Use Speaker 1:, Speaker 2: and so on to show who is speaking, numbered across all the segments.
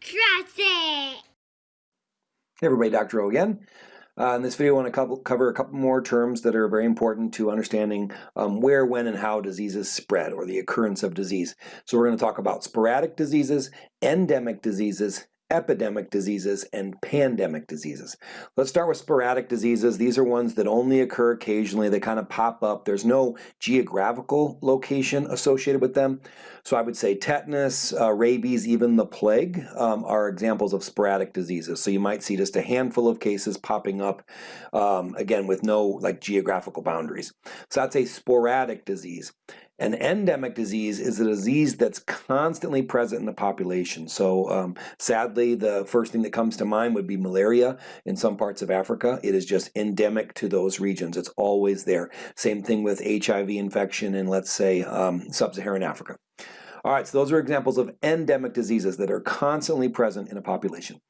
Speaker 1: Trust it!
Speaker 2: Hey everybody, Dr. O again. Uh, in this video, I want to cover a couple more terms that are very important to understanding um, where, when, and how diseases spread, or the occurrence of disease. So we're going to talk about sporadic diseases, endemic diseases, epidemic diseases, and pandemic diseases. Let's start with sporadic diseases. These are ones that only occur occasionally. They kind of pop up. There's no geographical location associated with them. So I would say tetanus, uh, rabies, even the plague um, are examples of sporadic diseases. So you might see just a handful of cases popping up, um, again, with no like geographical boundaries. So that's a sporadic disease. An endemic disease is a disease that's constantly present in the population. So um, sadly, the first thing that comes to mind would be malaria in some parts of Africa. It is just endemic to those regions. It's always there. Same thing with HIV infection in, let's say, um, sub-Saharan Africa. All right, so those are examples of endemic diseases that are constantly present in a population.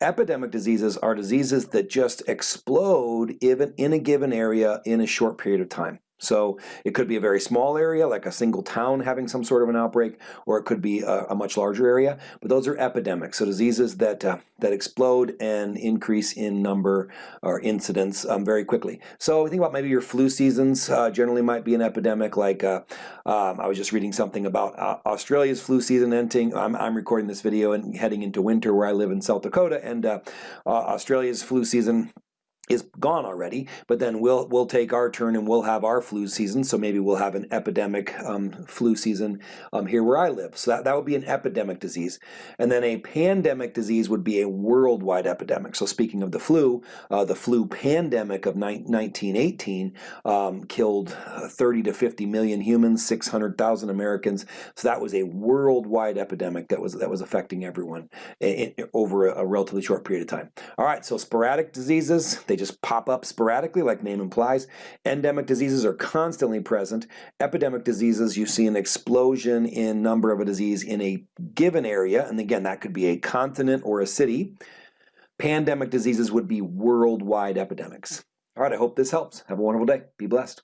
Speaker 2: Epidemic diseases are diseases that just explode in a given area in a short period of time. So it could be a very small area, like a single town having some sort of an outbreak, or it could be a, a much larger area. But those are epidemics, so diseases that uh, that explode and increase in number or incidence um, very quickly. So think about maybe your flu seasons uh, generally might be an epidemic. Like uh, um, I was just reading something about uh, Australia's flu season ending. I'm, I'm, recording this video and heading into winter where I live in South Dakota, and uh, uh, Australia's flu season is gone already, but then we'll we'll take our turn and we'll have our flu season. So maybe we'll have an epidemic um, flu season um, here where I live. So that, that would be an epidemic disease. And then a pandemic disease would be a worldwide epidemic. So speaking of the flu, uh, the flu pandemic of 1918 um, killed uh, 30 to 50 million humans, 600,000 Americans. So that was a worldwide epidemic that was that was affecting everyone in, in, over a, a relatively short period of time. All right, so sporadic diseases they just pop up sporadically, like name implies. Endemic diseases are constantly present. Epidemic diseases, you see an explosion in number of a disease in a given area, and again, that could be a continent or a city. Pandemic diseases would be worldwide epidemics. All right, I hope this helps. Have a wonderful day. Be blessed.